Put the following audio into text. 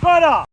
Para!